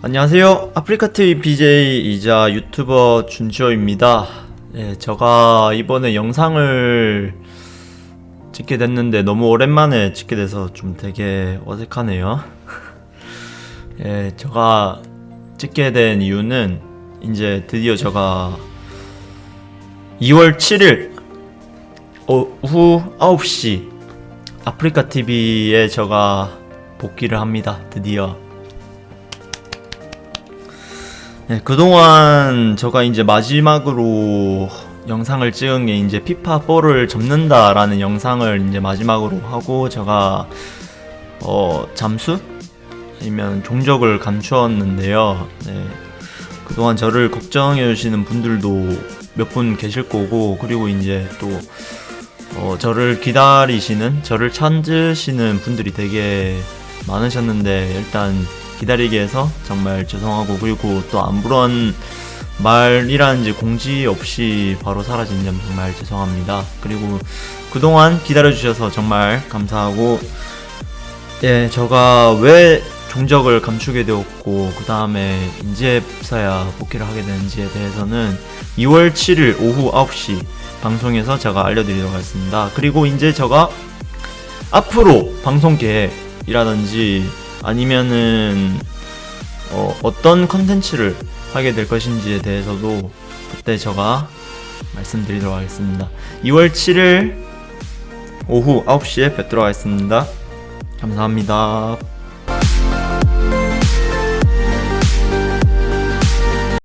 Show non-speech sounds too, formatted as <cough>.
안녕하세요. 아프리카TV BJ이자 유튜버 준지호입니다. 예, 제가 이번에 영상을 찍게 됐는데 너무 오랜만에 찍게 돼서 좀 되게 어색하네요. <laughs> 예, 제가 찍게 된 이유는 이제 드디어 제가 2월 7일 오후 9시 아프리카TV에 제가 복귀를 합니다. 드디어. 네, 그동안 제가 이제 마지막으로 영상을 찍은 게 이제 피파4를 접는다라는 영상을 이제 마지막으로 하고 제가 어 잠수 아니면 종적을 감추었는데요. 네. 그동안 저를 걱정해 주시는 분들도 몇 분 계실 거고 그리고 이제 또 어, 저를 기다리시는 저를 찾으시는 분들이 되게 많으셨는데 일단 기다리게 해서 정말 죄송하고 그리고 또 아무런 말이라는지 공지 없이 바로 사라진 점 정말 죄송합니다. 그리고 그동안 기다려주셔서 정말 감사하고 예, 제가 왜 종적을 감추게 되었고 그 다음에 이제서야 복귀를 하게 되는지에 대해서는 2월 7일 오후 9시 방송에서 제가 알려드리도록 하겠습니다. 그리고 이제 제가 앞으로 방송 계획이라든지 아니면은 어, 어떤 컨텐츠를 하게 될 것인지에 대해서도 그때 제가 말씀드리도록 하겠습니다. 2월 7일 오후 9시에 뵙도록 하겠습니다. 감사합니다.